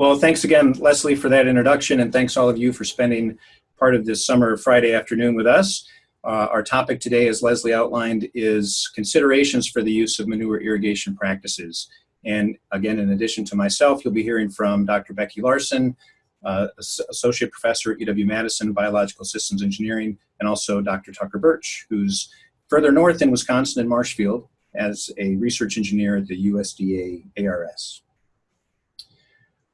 Well, thanks again, Leslie, for that introduction, and thanks all of you for spending part of this summer Friday afternoon with us. Uh, our topic today, as Leslie outlined, is considerations for the use of manure irrigation practices. And again, in addition to myself, you'll be hearing from Dr. Becky Larson, uh, Associate Professor at UW-Madison, Biological Systems Engineering, and also Dr. Tucker Burch, who's further north in Wisconsin in Marshfield as a research engineer at the USDA ARS.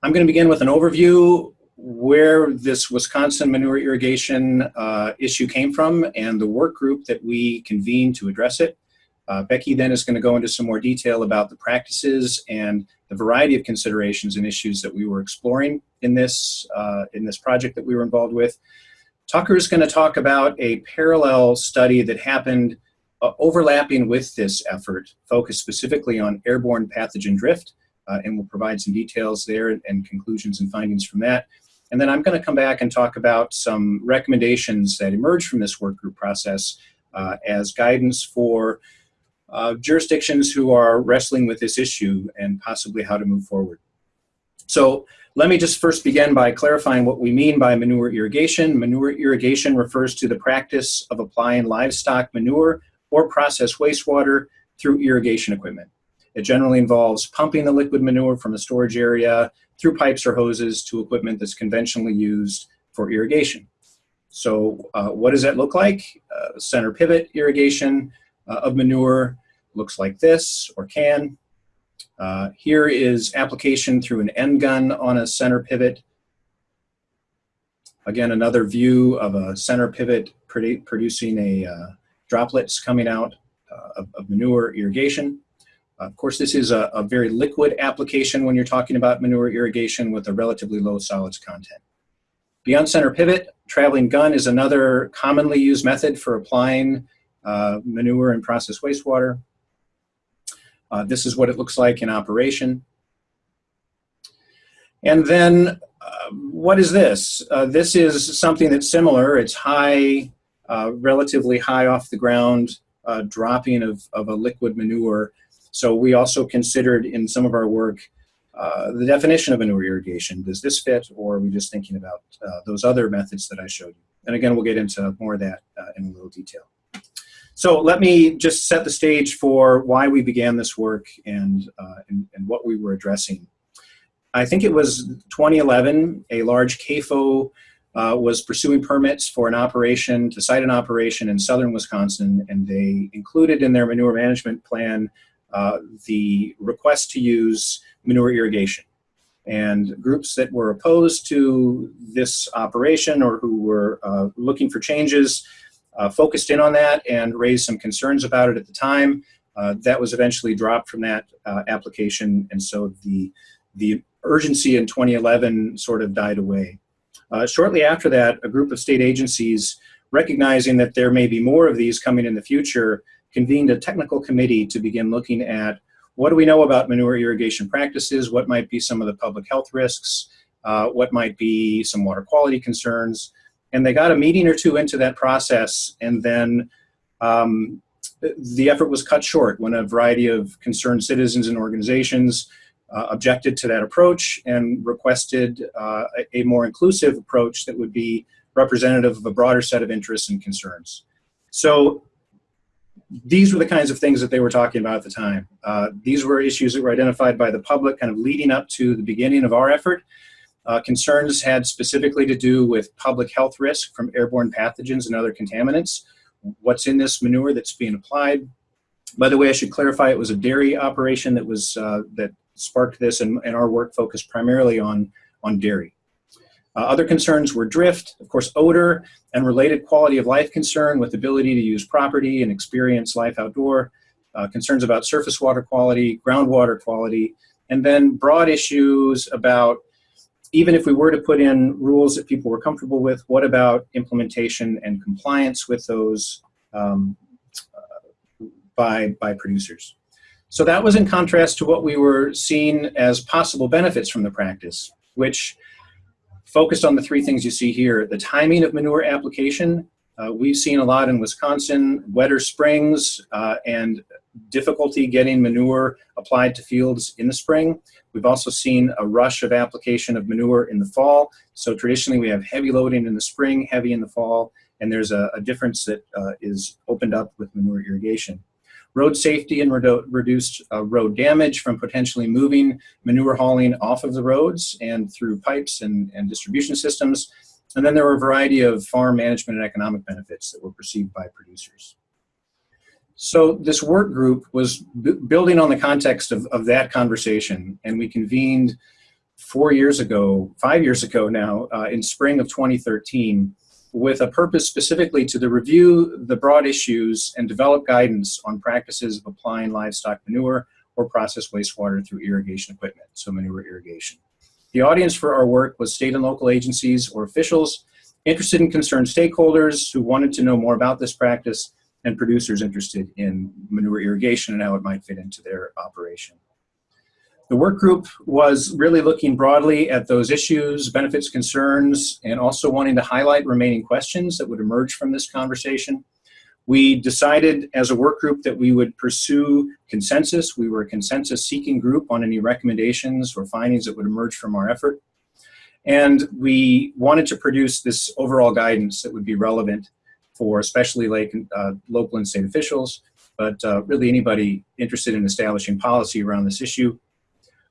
I'm going to begin with an overview where this Wisconsin manure irrigation uh, issue came from and the work group that we convened to address it. Uh, Becky then is going to go into some more detail about the practices and the variety of considerations and issues that we were exploring in this, uh, in this project that we were involved with. Tucker is going to talk about a parallel study that happened uh, overlapping with this effort, focused specifically on airborne pathogen drift, uh, and we'll provide some details there and, and conclusions and findings from that. And then I'm going to come back and talk about some recommendations that emerged from this work group process uh, as guidance for uh, jurisdictions who are wrestling with this issue and possibly how to move forward. So let me just first begin by clarifying what we mean by manure irrigation. Manure irrigation refers to the practice of applying livestock manure or process wastewater through irrigation equipment. It generally involves pumping the liquid manure from a storage area through pipes or hoses to equipment that's conventionally used for irrigation. So uh, what does that look like? Uh, center pivot irrigation uh, of manure looks like this or can. Uh, here is application through an end gun on a center pivot. Again, another view of a center pivot produ producing a uh, droplets coming out uh, of, of, manure irrigation. Of course, this is a, a, very liquid application when you're talking about manure irrigation with a relatively low solids content. Beyond center pivot, traveling gun is another commonly used method for applying uh, manure and processed wastewater. Uh, this is what it looks like in operation. And then uh, what is this? Uh, this is something that's similar. It's high, uh, relatively high off the ground uh, dropping of, of a liquid manure so we also considered in some of our work uh, the definition of a manure irrigation. Does this fit or are we just thinking about uh, those other methods that I showed you? And again, we'll get into more of that uh, in a little detail. So let me just set the stage for why we began this work and, uh, and, and, what we were addressing. I think it was 2011, a large CAFO uh, was pursuing permits for an operation, to site an operation in southern Wisconsin, and they included in their manure management plan uh, the request to use manure irrigation. And groups that were opposed to this operation or who were uh, looking for changes uh, focused in on that and raised some concerns about it at the time. Uh, that was eventually dropped from that uh, application, and so the, the urgency in 2011 sort of died away. shortly after that, a group of state agencies recognizing that there may be more of these coming in the future convened a technical committee to begin looking at what do we know about manure irrigation practices, what might be some of the public health risks, uh, what might be some water quality concerns. And they got a meeting or two into that process and then um, the effort was cut short when a variety of concerned citizens and organizations uh, objected to that approach and requested uh, a, a more inclusive approach that would be representative of a broader set of interests and concerns. So these were the kinds of things that they were talking about at the time. Uh, these were issues that were identified by the public kind of leading up to the beginning of our effort. Uh, concerns had specifically to do with public health risk from airborne pathogens and other contaminants. What's in this manure that's being applied? By the way, I should clarify it was a dairy operation that was uh, that sparked this, and, and our work focused primarily on on dairy. Uh, other concerns were drift, of course, odor, and related quality of life concern with ability to use property and experience life outdoor, uh, concerns about surface water quality, groundwater quality, and then broad issues about even if we were to put in rules that people were comfortable with, what about implementation and compliance with those um, uh, by, by producers? So that was in contrast to what we were seeing as possible benefits from the practice, which focused on the three things you see here. The timing of manure application, uh, we've seen a lot in Wisconsin, wetter springs, uh, and difficulty getting manure applied to fields in the spring. We've also seen a rush of application of manure in the fall. So traditionally we have heavy loading in the spring, heavy in the fall, and there's a, a difference that uh, is opened up with manure irrigation. Road safety and redu reduced uh, road damage from potentially moving manure hauling off of the roads and through pipes and, and distribution systems. And then there were a variety of farm management and economic benefits that were perceived by producers. So this work group was building on the context of, of that conversation, and we convened four years ago, five years ago now, uh, in spring of 2013, with a purpose specifically to the review the broad issues and develop guidance on practices of applying livestock manure or processed wastewater through irrigation equipment, so manure irrigation. The audience for our work was state and local agencies or officials, interested and concerned stakeholders who wanted to know more about this practice, and producers interested in manure irrigation and how it might fit into their operation. The work group was really looking broadly at those issues, benefits, concerns, and also wanting to highlight remaining questions that would emerge from this conversation. We decided as a work group that we would pursue consensus. We were a consensus seeking group on any recommendations or findings that would emerge from our effort. And we wanted to produce this overall guidance that would be relevant for especially like uh, local and state officials, but uh, really anybody interested in establishing policy around this issue.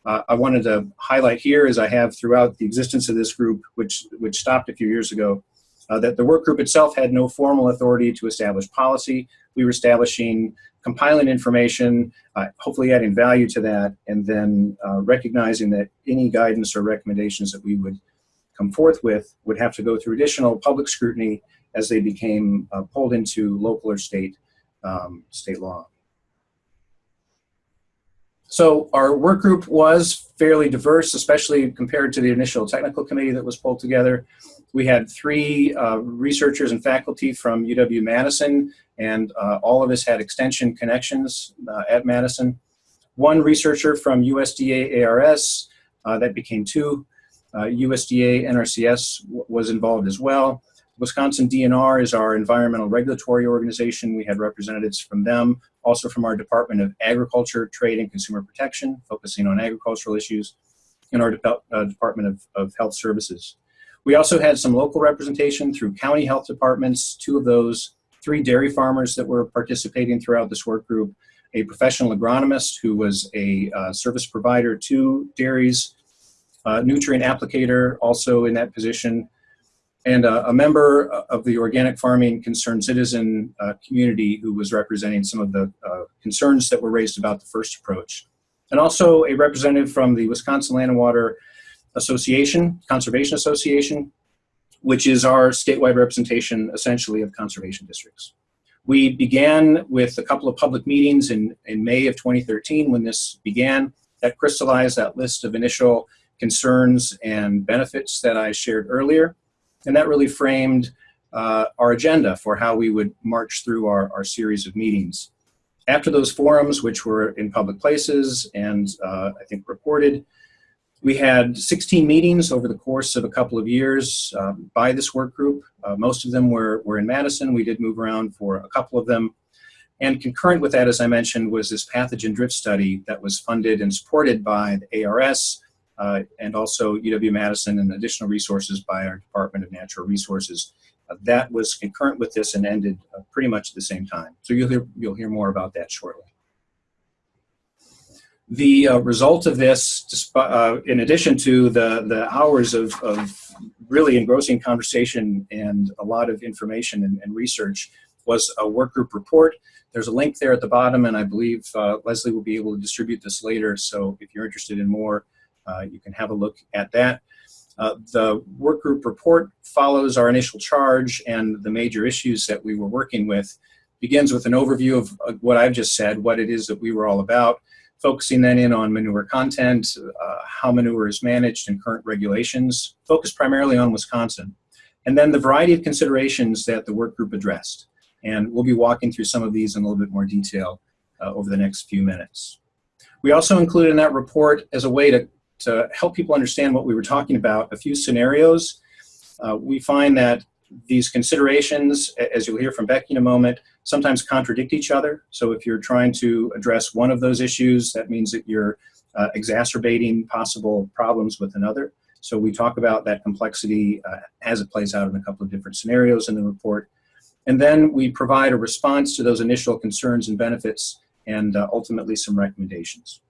Uh, I wanted to highlight here, as I have throughout the existence of this group, which, which stopped a few years ago, uh, that the work group itself had no formal authority to establish policy. We were establishing, compiling information, uh, hopefully adding value to that, and then uh, recognizing that any guidance or recommendations that we would come forth with would have to go through additional public scrutiny as they became uh, pulled into local or state, um, state law. So our work group was fairly diverse, especially compared to the initial technical committee that was pulled together. We had three uh, researchers and faculty from UW-Madison, and uh, all of us had extension connections uh, at Madison. One researcher from USDA ARS, uh, that became two. USDA uh, NRCS was involved as well. Wisconsin DNR is our environmental regulatory organization. We had representatives from them, also from our Department of Agriculture, Trade, and Consumer Protection, focusing on agricultural issues, and our De uh, Department of, of Health Services. We also had some local representation through county health departments, two of those, three dairy farmers that were participating throughout this work group, a professional agronomist who was a uh, service provider to dairies, uh, nutrient applicator also in that position, and a member of the organic farming concerned citizen uh, community who was representing some of the uh, concerns that were raised about the first approach. And also a representative from the Wisconsin Land and Water Association, Conservation Association, which is our statewide representation essentially of conservation districts. We began with a couple of public meetings in, in May of 2013 when this began that crystallized that list of initial concerns and benefits that I shared earlier. And that really framed uh, our agenda for how we would march through our, our series of meetings. After those forums, which were in public places and uh, I think reported, we had 16 meetings over the course of a couple of years uh, by this work group. Uh, most of them were, were in Madison. We did move around for a couple of them. And concurrent with that, as I mentioned, was this pathogen drift study that was funded and supported by the ARS, uh, and also UW-Madison and additional resources by our Department of Natural Resources. Uh, that was concurrent with this and ended uh, pretty much at the same time. So you'll hear, you'll hear more about that shortly. The uh, result of this, uh, in addition to the, the hours of, of really engrossing conversation and a lot of information and, and research, was a work group report. There's a link there at the bottom, and I believe uh, Leslie will be able to distribute this later. So if you're interested in more, you can have a look at that. Uh, the work group report follows our initial charge and the major issues that we were working with. Begins with an overview of uh, what I've just said, what it is that we were all about, focusing then in on manure content, uh, how manure is managed and current regulations, focused primarily on Wisconsin, and then the variety of considerations that the work group addressed. And we'll be walking through some of these in a little bit more detail uh, over the next few minutes. We also included in that report as a way to to help people understand what we were talking about, a few scenarios. Uh, we find that these considerations, as you'll hear from Becky in a moment, sometimes contradict each other. So if you're trying to address one of those issues, that means that you're uh, exacerbating possible problems with another. So we talk about that complexity uh, as it plays out in a couple of different scenarios in the report. And then we provide a response to those initial concerns and benefits and uh, ultimately some recommendations.